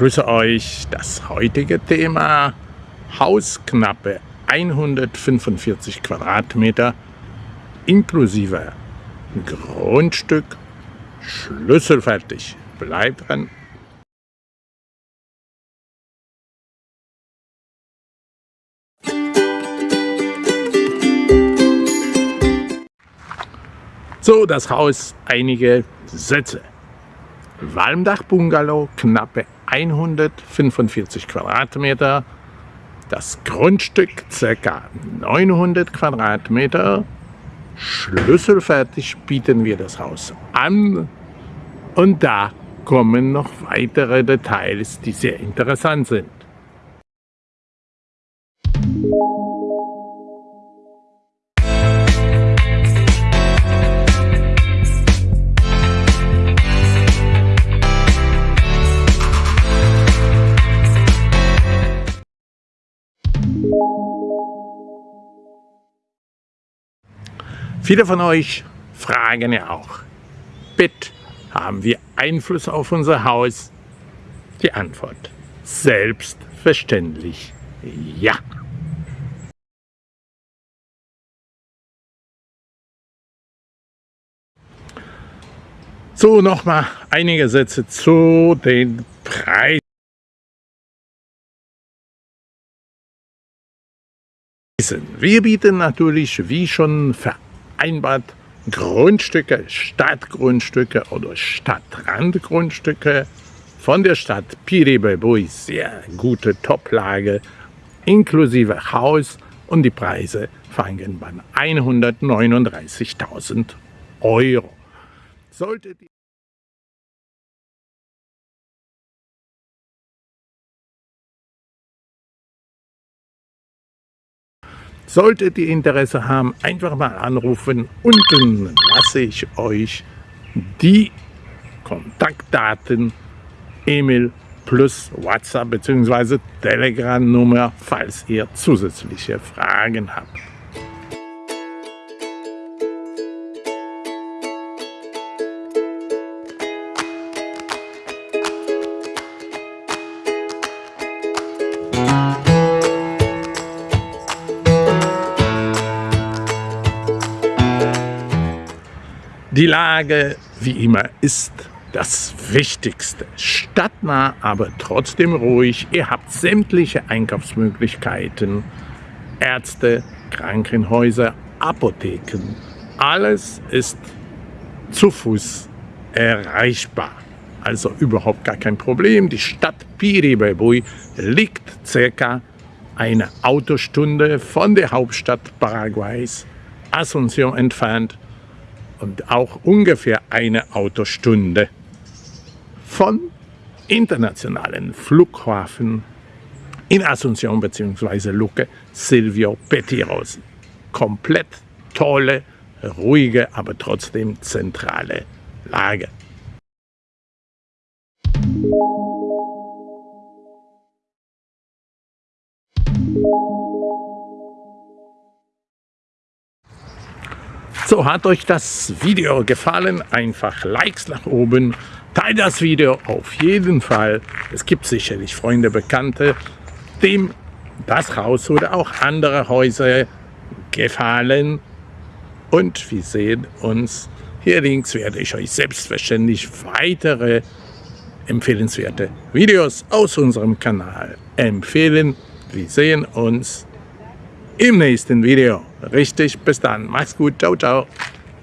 grüße euch. Das heutige Thema Haus knappe 145 Quadratmeter inklusive Grundstück, schlüsselfertig. Bleibt dran. So, das Haus, einige Sätze. Walmdach-Bungalow, knappe 145 Quadratmeter. Das Grundstück ca. 900 Quadratmeter. Schlüsselfertig bieten wir das Haus an. Und da kommen noch weitere Details, die sehr interessant sind. Viele von euch fragen ja auch, Bett, haben wir Einfluss auf unser Haus? Die Antwort, selbstverständlich ja. So, nochmal einige Sätze zu den Preisen. Wir bieten natürlich, wie schon vereinbart, Grundstücke, Stadtgrundstücke oder Stadtrandgrundstücke von der Stadt Piribebui, sehr gute Toplage, inklusive Haus und die Preise fangen bei 139.000 Euro. Sollte Solltet ihr Interesse haben, einfach mal anrufen. Unten lasse ich euch die Kontaktdaten, E-Mail plus WhatsApp bzw. Telegram-Nummer, falls ihr zusätzliche Fragen habt. Die Lage, wie immer, ist das Wichtigste. Stadtnah, aber trotzdem ruhig. Ihr habt sämtliche Einkaufsmöglichkeiten, Ärzte, Krankenhäuser, Apotheken. Alles ist zu Fuß erreichbar. Also überhaupt gar kein Problem. Die Stadt Piribebui liegt circa eine Autostunde von der Hauptstadt Paraguays, Asunción entfernt und auch ungefähr eine Autostunde von internationalen Flughafen in Asunción bzw. Luque Silvio Petiros. Komplett tolle, ruhige, aber trotzdem zentrale Lage. So, hat euch das Video gefallen? Einfach Likes nach oben. Teilt das Video auf jeden Fall. Es gibt sicherlich Freunde, Bekannte, dem das Haus oder auch andere Häuser gefallen. Und wir sehen uns hier links werde ich euch selbstverständlich weitere empfehlenswerte Videos aus unserem Kanal empfehlen. Wir sehen uns im nächsten Video. Richtig, bis dann. Mach's gut. Ciao, ciao.